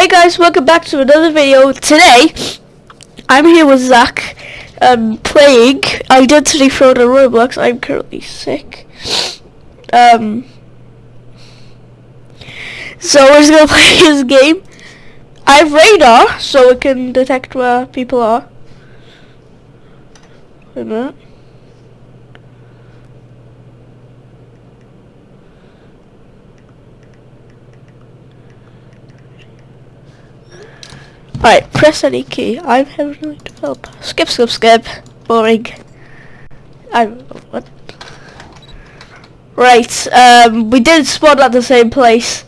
Hey guys, welcome back to another video. Today, I'm here with Zach, um, playing Identity Fraud on Roblox. I'm currently sick. Um, so we're just gonna play his game. I have radar, so it can detect where people are. Wait a minute. Alright, press any key. I'm heavily help. Skip, skip, skip. Boring. I what? Right, um, we did spawn at the same place.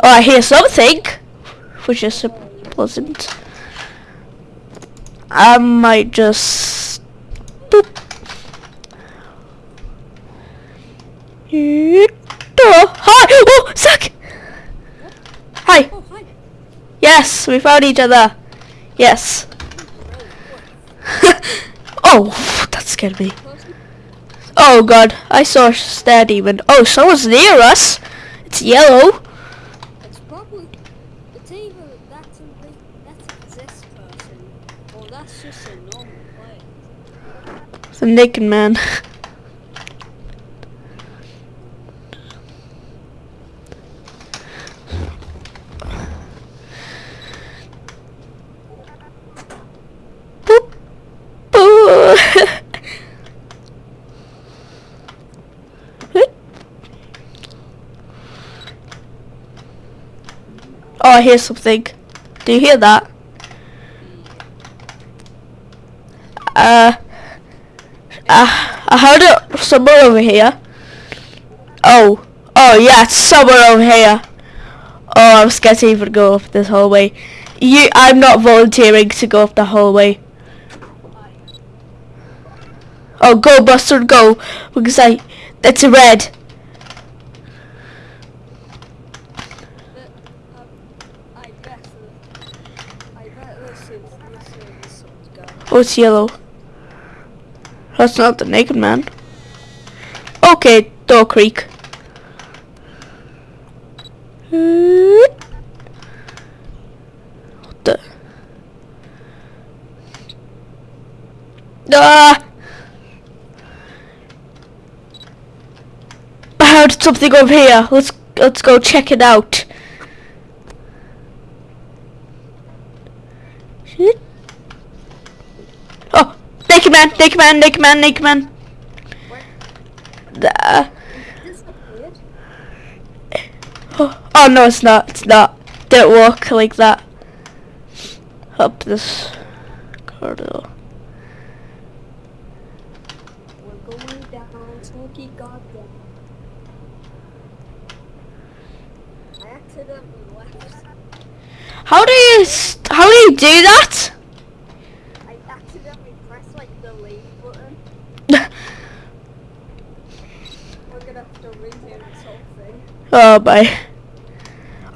Oh, I hear something, which is pleasant. I might just boop. Hi! Oh, Zach! Hi. Oh, hi. Yes, we found each other. Yes. oh, that scared me. Oh god, I saw a stair demon. Oh, someone's near us. It's yellow. It's probably it's either that's a that's this person or that's just a normal player. The naked man. Boop. Boo. Oh, I hear something. Do you hear that? Uh, uh, I heard it somewhere over here. Oh, oh yeah, it's somewhere over here. Oh, I'm scared to even go up this hallway. You, I'm not volunteering to go up the hallway. Oh, go, Buster, go, because I, a red. But um, I bet I bet this is this is this one's go. Oh, it's yellow. That's not the naked man. Okay, door creak. What the? Ah! I heard something over here. Let's let's go check it out. Shit. Oh, naked man, naked man, naked man, naked man. The- oh, oh no, it's not. It's not. Don't walk like that. Up this corridor. How do you? How do you do that? Accidentally pressed like the leave button. We're gonna have to redo this whole thing. oh my.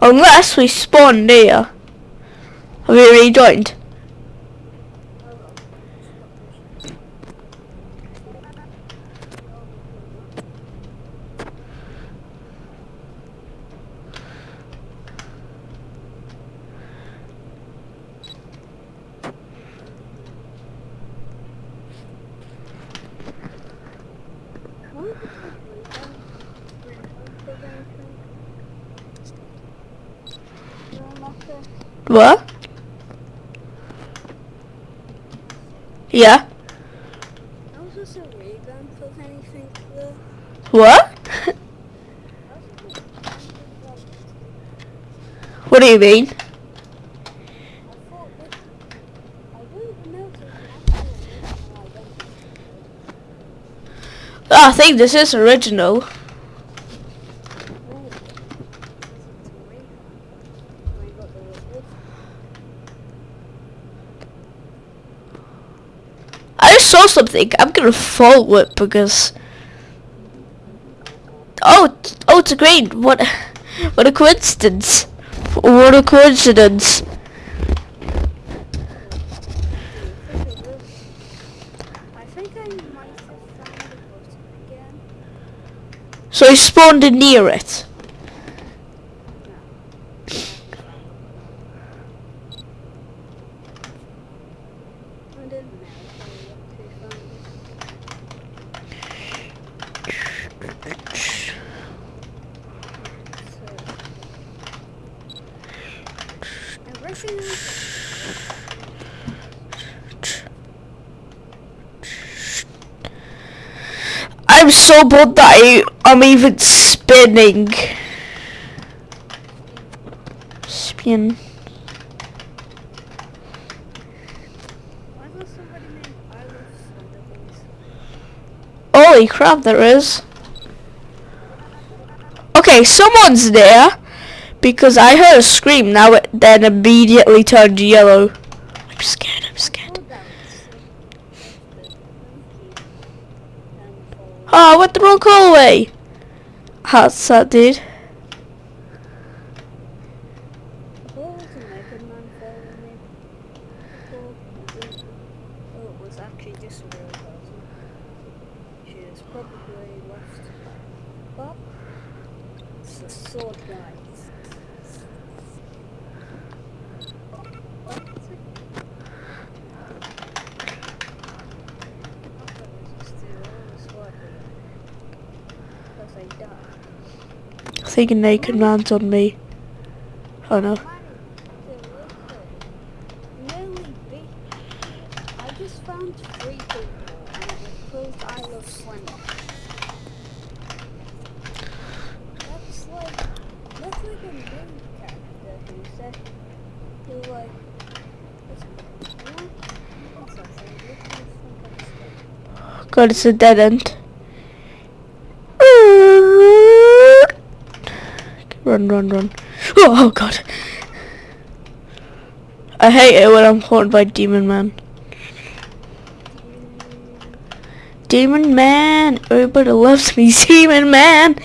Unless we spawn here. Have you rejoined? What? Yeah. I was just a revamp of anything What? what do you mean? I. Ah, I think this is original. Oh, this is a revamp. I got the reward. I just saw something. I'm gonna follow it because. Oh, oh, it's a green. What? What a coincidence! What a coincidence! So he spawned near it. So bored that I, I'm even spinning. Spin. Holy crap, there is. Okay, someone's there because I heard a scream. Now it then immediately turned yellow. I'm scared. Oh, that was uh, the monkey. And for Ah, oh, I went the wrong hallway. How's that, dude? What was a Mega Man following me? Before? Was it- Oh, it was actually just a real person. She is probably left. But it's the sword guy. What is it? I thought it was just the old sword guy. Because I died. I think a naked man's on me. Oh no. Nearly beat. I just found three people and it was I love Slender. That's like that's like a main character who said who like what's what? What's that saying? Look at this on me. of stuff. God, it's a dead end. Run, run, run. Oh, oh god. I hate it when I'm haunted by Demon Man. Demon Man! Everybody loves me, Demon Man!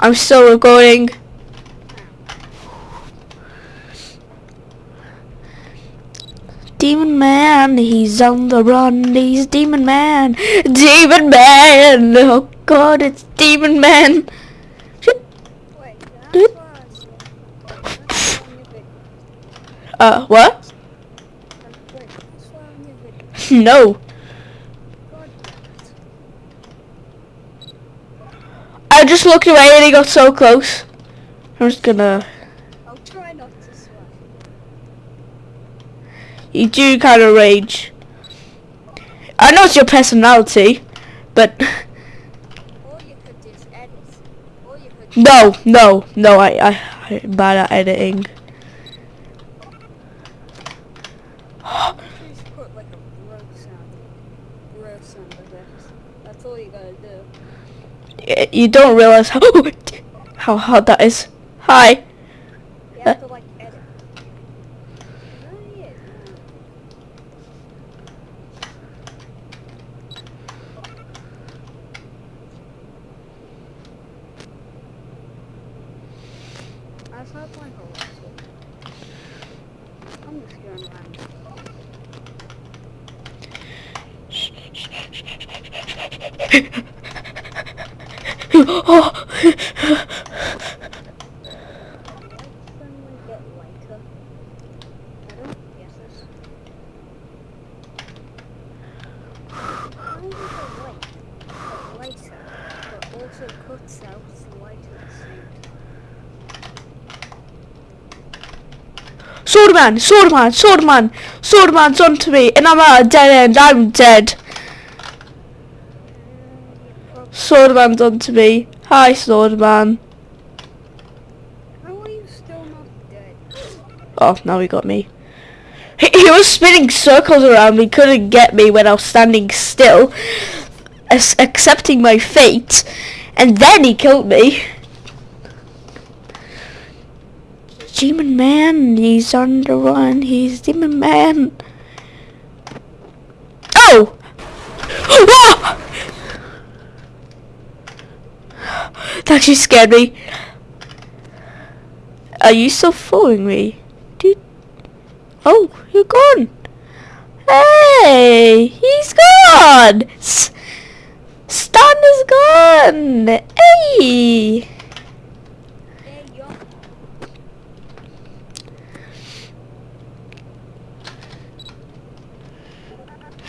I'm still recording. Demon Man, he's on the run, he's Demon Man! Demon Man! Oh god, it's Demon Man! Uh, what? No. I just looked away and he got so close. I'm just gonna... I'll try not to. You do kind of rage. I know it's your personality, but... Or you could just edit. Or you could No, no, no, I, I, I'm bad at editing. put like a bro sound. Bro sound effects. That's all you do. You don't realize how, how hard that is. Hi. You have Uh. to like edit. Is that it? No. I've had like a whistle. I'm just going around. oh. Lights suddenly get lighter. I don't guess this. How is it a light get lighter, but also cuts out the light at the same time? Swordman, Swordman, Swordman, Swordman's onto me, and I'm at a dead end. I'm dead. Swordman's onto me. Hi, Swordman. How are you still not dead? Oh, now he got me. He, he was spinning circles around me, couldn't get me when I was standing still, accepting my fate, and then he killed me. Demon Man, he's on the run, he's Demon Man. Oh! That actually scared me. Are you still following me? Dude. Oh, you're gone. Hey, he's gone. S- Stan is gone. Hey.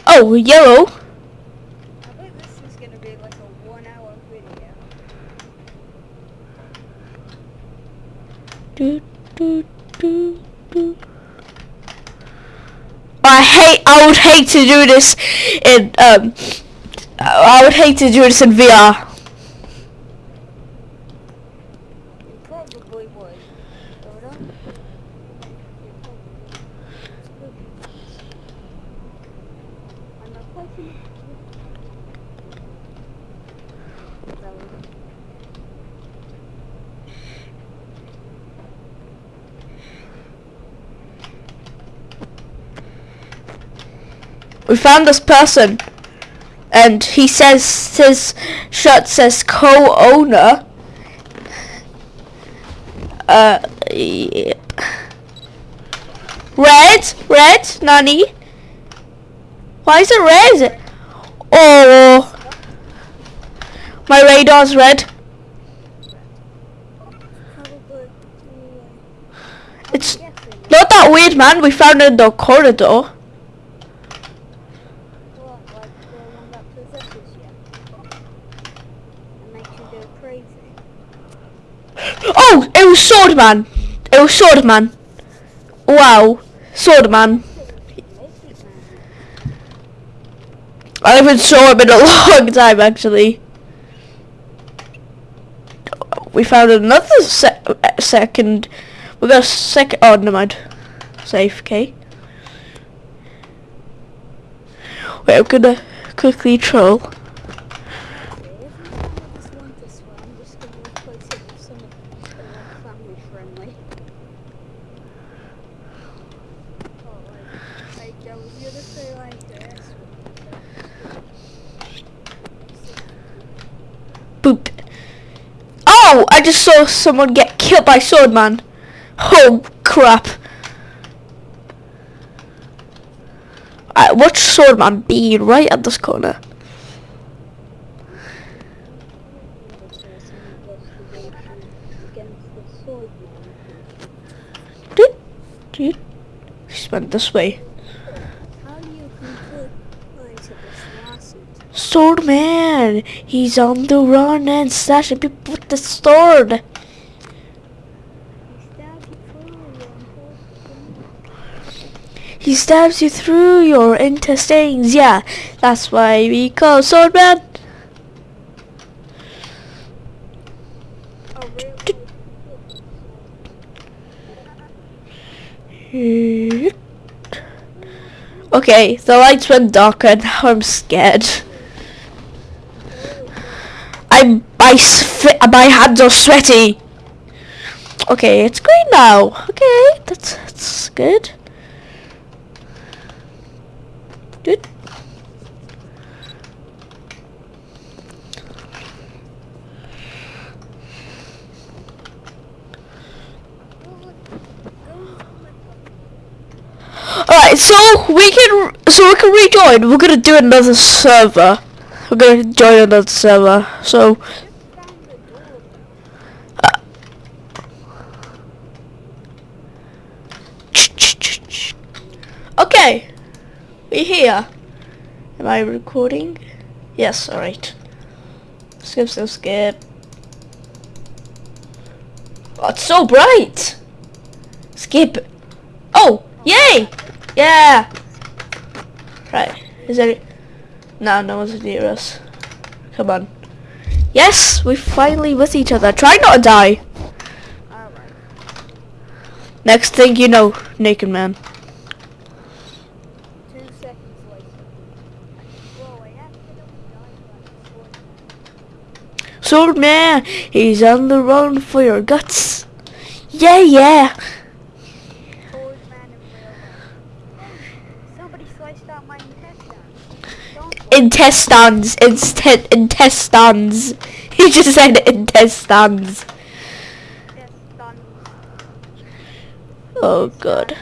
Oh, yellow. Do, do, do, do. I hate. I would hate to do this in. Um, I would hate to do this in VR. We found this person, and he says his shirt says co-owner. Uh, yep. Red, red, Nani. Why is it red? Oh, my radar's red. It's not that weird, man. We found it in the corridor. What, like the one that possesses you? And makes you go crazy? Oh, it was Swordman. It was Swordman. Wow, Swordman. I haven't saw him in a long time, actually. We found another se- uh, second. We got a second. Oh, never mind. Safe, okay. Wait, I'm gonna quickly troll. Okay, if you find this one this way, I'm just gonna replace it with some that are like family friendly. Oh, like, like I was gonna say like this. Oh, I just saw someone get killed by Swordman. Oh, crap. I watch Swordman be right at this corner. Against the sword Doot, doot. She went this way. How do you conclude to this lawsuit? Swordman! He's on the run and slashing people with the sword. He stabs you through your intestines. Yeah, that's why we call Swordman. Oh, really? Okay, the lights went darker. Now I'm scared. I'm my my hands are sweaty. Okay, it's green now. Okay, that's that's good. Good. Alright, so we can so we can rejoin. We're gonna do another server. We're gonna join another server. So uh, Okay. We're here. Am I recording? Yes, alright. Skip, skip, skip. Oh, it's so bright! Skip. Oh, yay! Yeah! Right, is there... No, no one's near us. Come on. Yes, we're finally with each other. Try not to die. Next thing you know, naked man. Two seconds later. Whoa, I accidentally died by the sword. Sword man, he's on the run for your guts. Yeah, yeah. Intestines. Instead intestines. He just said intestines. Oh god.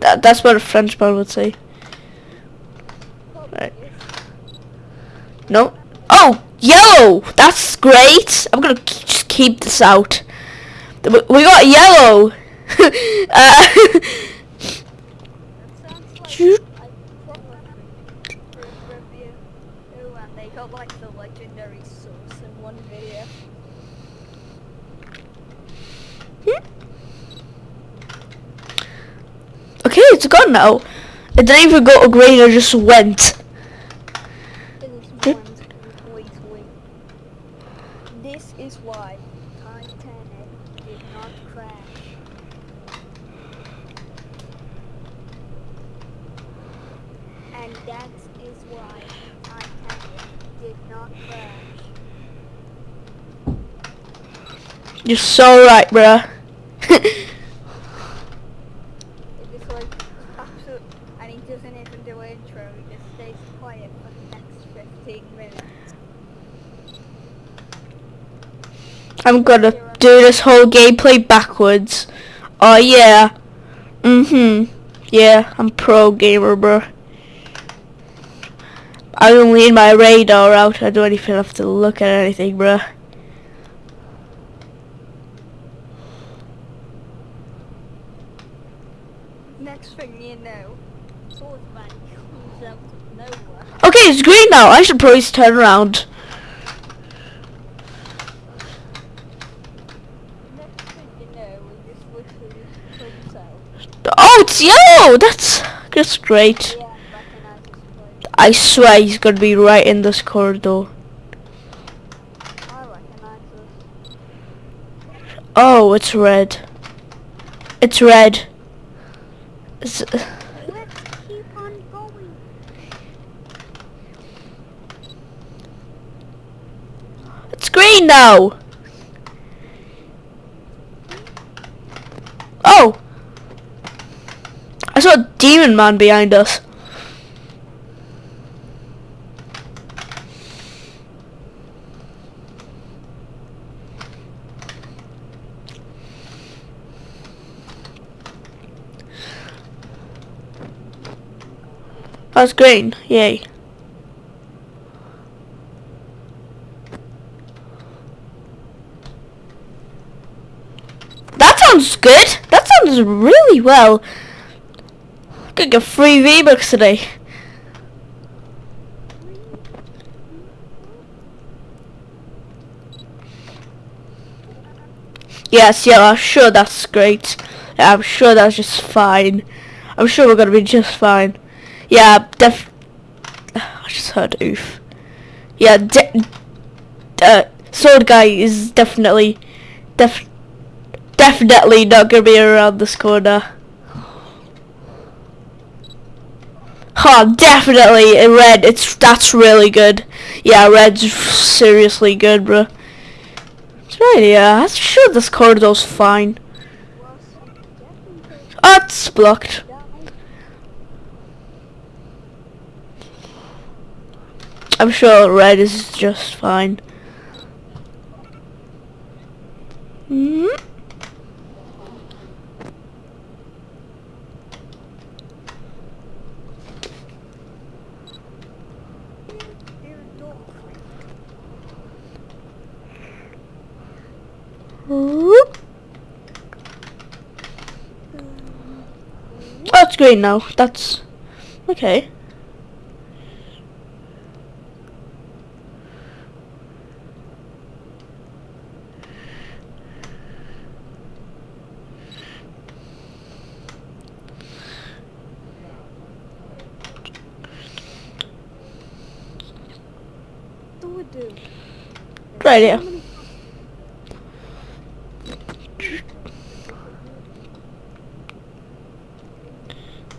That, that's what a Frenchman would say. Right. No. Oh, yellow. That's great. I'm gonna just keep this out. We we got yellow. uh, That sounds like Shoot. I probably could review and they got like the legendary in one video. Okay, it's gone now. It didn't even go green, it just went. It is one's completely. This is why Titanic did not crash. And that is why Titanic did not crash. You're so right, bruh. It is like absolute, and he doesn't even do intro. He just stays quiet for the next 15 minutes. I'm gonna do this whole gameplay backwards. Oh yeah. Mm-hmm. Yeah, I'm pro gamer, bro. I don't need my radar out. I don't even have to look at anything, bro. Next thing you know, Swordsman comes out of nowhere. Okay, it's green now. I should probably turn around. Next thing you know, he just literally comes out. Oh, it's yellow. That's that's great. Yeah, recognize his place. I swear he's gonna be right in this corridor. Oh, it's red. It's red. It's green now. Oh. I saw a demon man behind us. That's green. Yay. That sounds good. That sounds really well. Could get free V-Bucks today. Yes, yeah, I'm sure that's great. I'm sure that's just fine. I'm sure we're gonna be just fine. Yeah, def. I just heard oof. Yeah, de- uh, sword guy is definitely, def, definitely not gonna be around this corner. Oh, definitely in red. It's that's really good. Yeah, red's seriously good, bro. It's right. Yeah, I'm sure this corridor's fine. Definitely Oh, it's blocked. I'm sure red is just fine. Hmm. Whoop. Oh, it's green now. That's okay. Right here.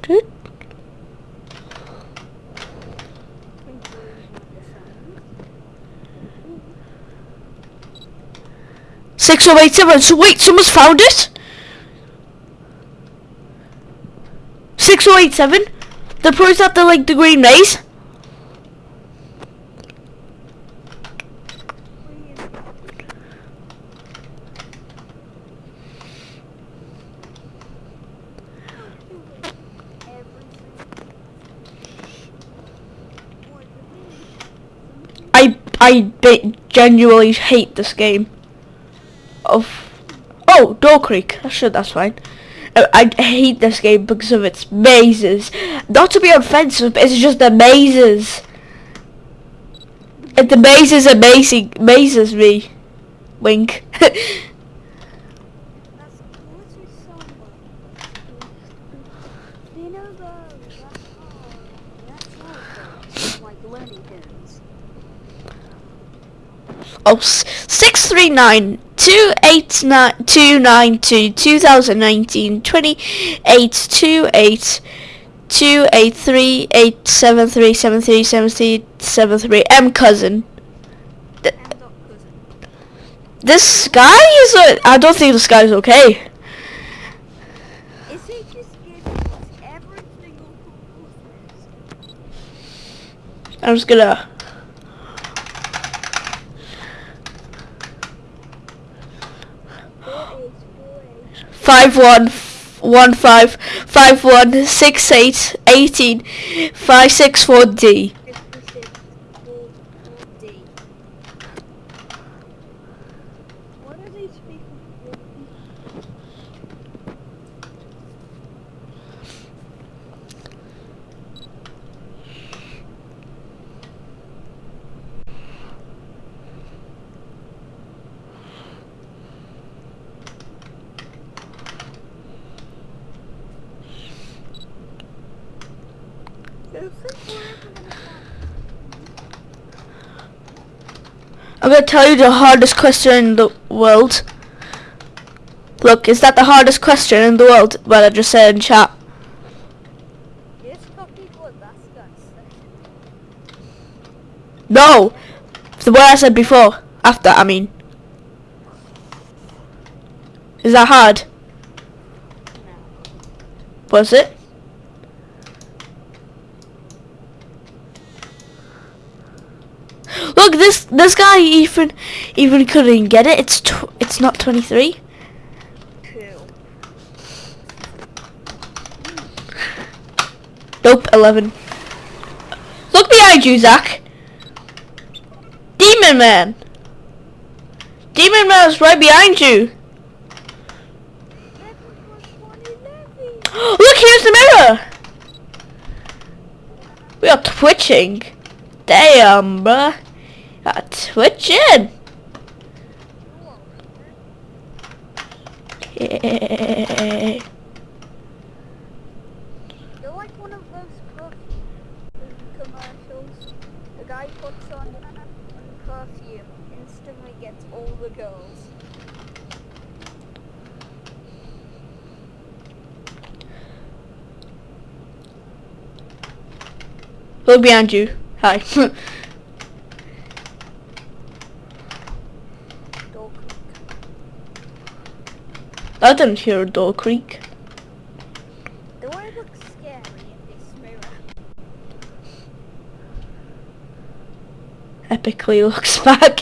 Good. Six oh eight seven. So wait, someone's found it. Six oh eight seven. The pro's at the like the green maze. I I ba- genuinely hate this game. Of oh, Door Creak. That's sure that's fine. Uh, I hate this game because of its mazes. Not to be offensive, but it's just the mazes. It amazes, amazing, amazes me. Wink. That's literally someone. Do you know the that's all that's all like Looney Tunes. Oh, six three nine two eight nine two nine two two thousand nineteen twenty eight two eight two eight three eight seven three seven three seven three seven three M cousin. This guy is. Uh, I don't think this guy. Is he just giving us every single Christmas? I'm just gonna. Four eight four eight five one one five five one six eight eighteen five six four D. fifty six four four D. What are these people Do you think we're ever gonna find I'm gonna tell you the hardest question in the world. Look, is that the hardest question in the world? Well, I just said in chat. No, the word I said before. After, I mean. Is that hard? Was it? Look, this this guy even even couldn't get it. It's it's not 23. Cool. Nope, 11. Look behind you, Zach. Demon Man. Demon Man's right behind you. Look, here's the mirror. We are twitching. Damn, bruh. Are twitching. Yeah. You're like one of those perfume commercials. The guy puts on perfume, instantly gets all the girls. Look behind you. Hi. Dog creek. I didn't hear a door creak. Do I look scary in this mirror? Epically looks back.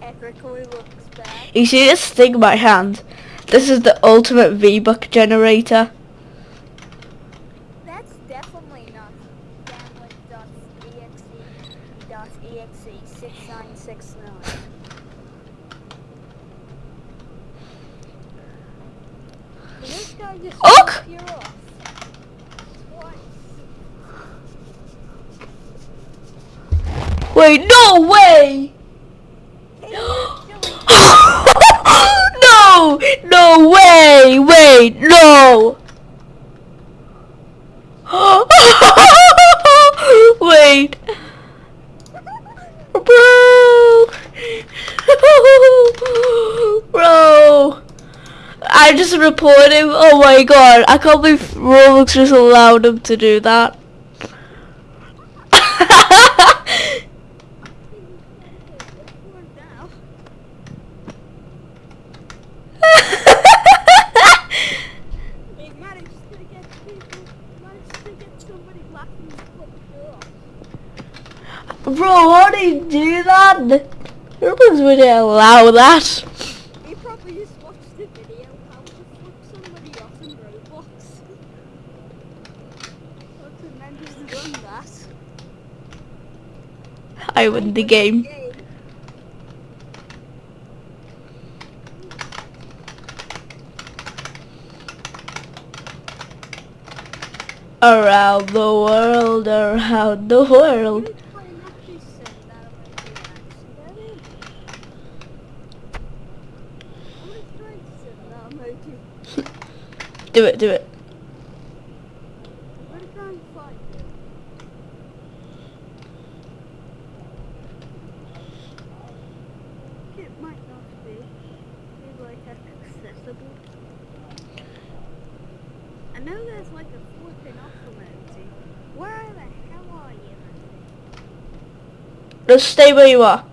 Epically looks bad. You see this thing in my hand? This is the ultimate V-Buck generator. That's definitely not Gamlet.exe.exe 6969. This guy just Look! ripped you off. Twice. Wait, no way! No! No way! Wait, no! Wait. Bro! Bro! I just reported him. Oh my god. I can't believe Roblox just allowed him to do that. now. We managed to get people, managed to get somebody laughing and put the door. Bro, how do you do that? Roblox wouldn't allow that. He probably just watched the video how to flip somebody off in Roblox. And then just done that. I win the game. around the world, around the world. do it, do it. Just stay where you are.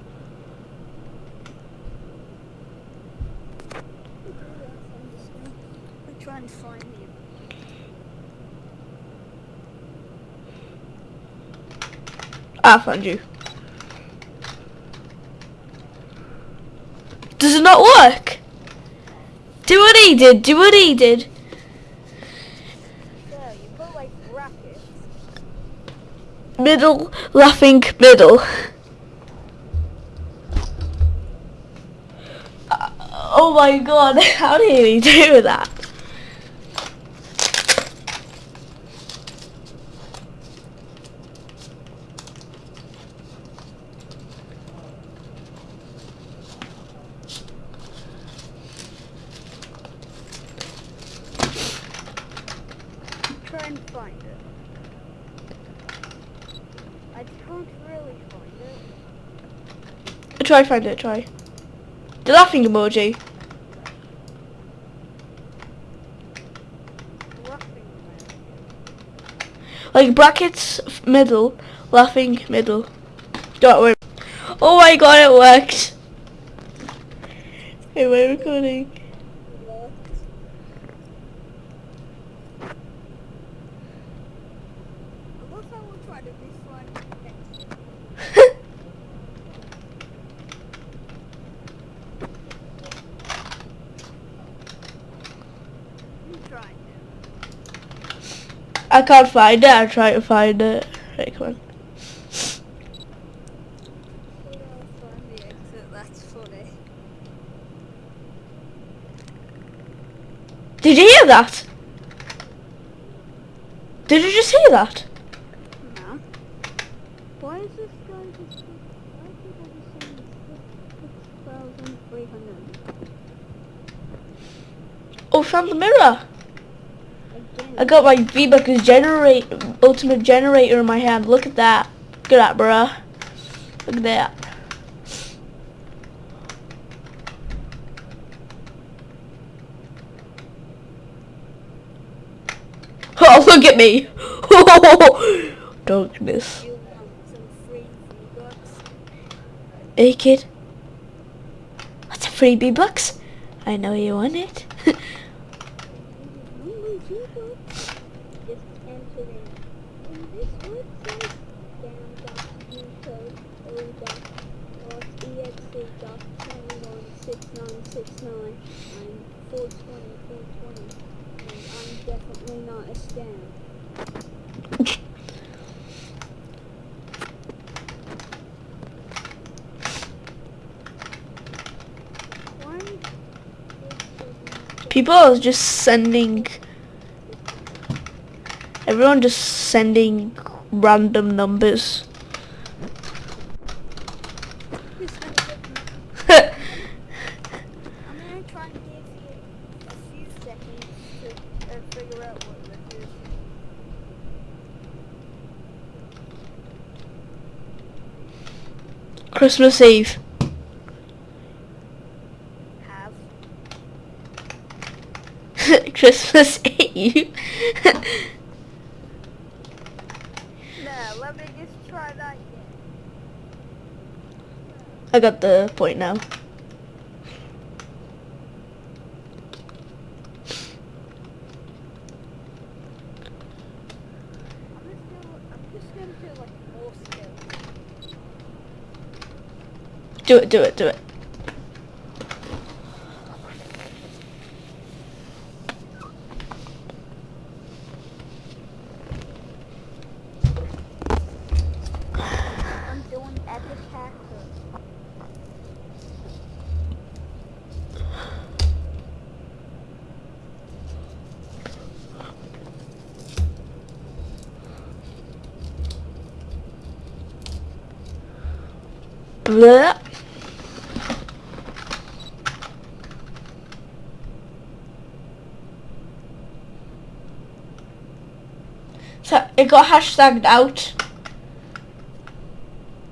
I'm just gonna try and find you. Found you. Does it not work? Do what he did. Do what he did. So put like. Middle, laughing, middle. Oh my god, how did he do that? Try and find it. I can't really find it. Try find it, try. The laughing emoji. Laughing about Like brackets, middle, laughing, middle. Don't worry. Oh my god, it worked. Hey, we're recording. What? I love how we're trying to be funny. You trying to. I can't find it, I'll try to find it. Right, come on. Put off on the exit, that's funny. Did you hear that? Did you just hear that? No. Why is this guy just... Why are people just saying 6,300? Oh, found the mirror. I got my V-Buckers generate ultimate generator in my hand. Look at that. Look at that, bruh. Look at that. Oh, look at me. Don't miss. Hey, kid. What's a free V-Bucks? I know you want it. Only V-Bucks? Just enter in. In this website, down.ucode.exe.216969 I'm 420, 420, and I'm definitely not a scam. People are just sending. Everyone just sending random numbers. Just gonna get I'm gonna try and give you a few seconds to uh, figure out what this is. Christmas Eve. Have. Christmas Eve. No, let me just try that again. I got the point now. I'm just gonna, I'm just gonna do like more skills. Do it, do it, do it. I'm doing epic hacker. Blah. it got hashtagged out.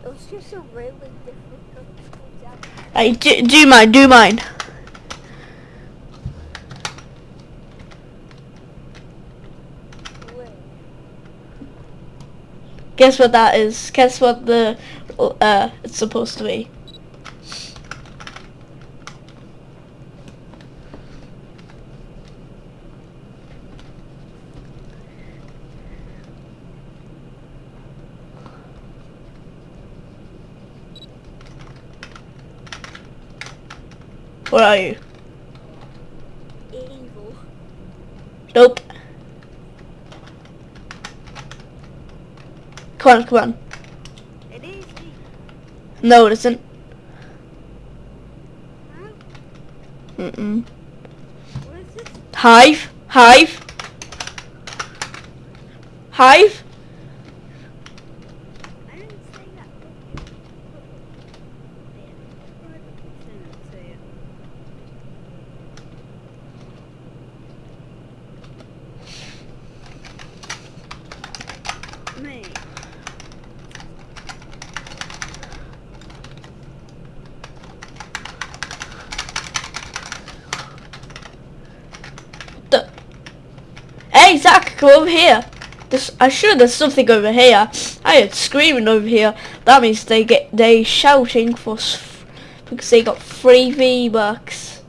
It was just a really difficult exam. Hey, do, do mine, do mine. Wait, Guess what that is? Guess what the uh it's supposed to be. Where are you? evil. Nope. Come on, come on. It is. No, it isn't. Is this? Hive, hive, hive. I didn't say that. There. Right, send it to you. Me. The- Come over here. There's, I'm sure there's something over here. I heard screaming over here. That means they get they shouting for because they got free V bucks.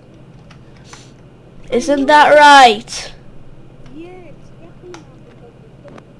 Isn't that right? Yeah, it's definitely not because of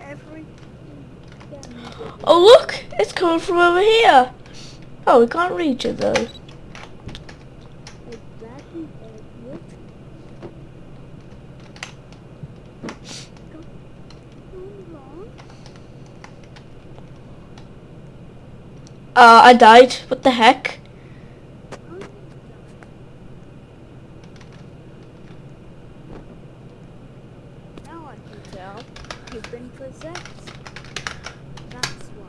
Every Oh look, it's coming from over here. Oh, we can't reach it though. Uh, I died. What the heck? Oh, no. Now I can tell you've been possessed. That's why.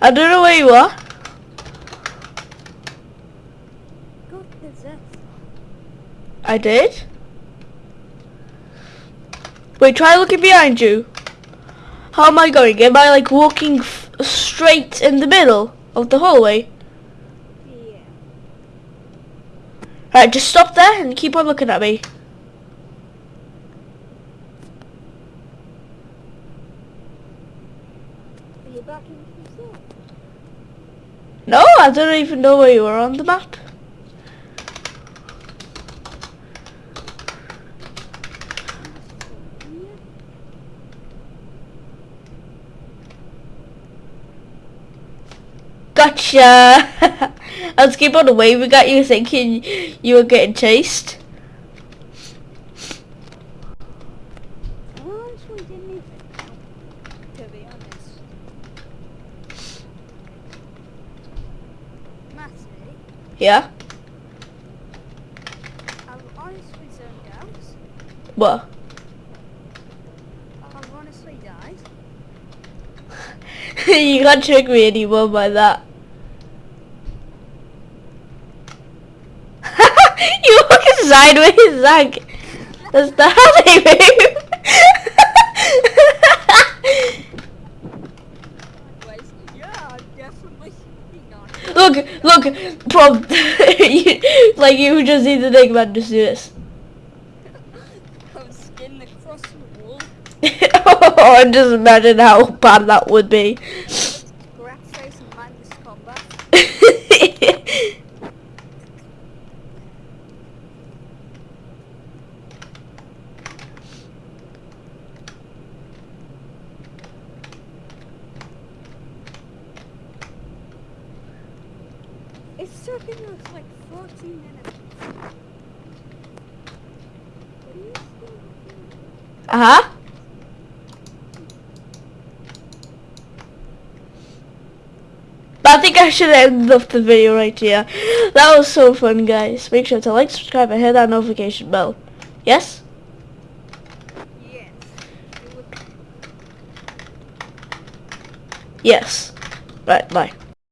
I don't know where you are. I did. Wait, try looking behind you. How am I going? Am I like walking f- straight in the middle of the hallway? Yeah. Alright, just stop there and keep on looking at me. Are you back in the cell? No, I don't even know where you are on the map. Gotcha! I was keep on the way. We got you thinking you were getting chased. I honestly didn't even know, to be honest. Matty, Yeah? I've honestly zoned out. What? I've honestly died. you can't trick me anymore by that. you walking sideways, Zach. That's the how they move. Anyways, yeah, I'm definitely not. look, look, you, like you just need to think about just do this. I'm skinned across the wall. oh, just imagine how bad that would be. Rat face and mindless combat. It's taking us like 14 minutes. What are you still doing? Uh-huh. I think I should end off the video right here. That was so fun, guys. Make sure to like, subscribe, and hit that notification bell. Yes? Yes. Yes. Right, bye.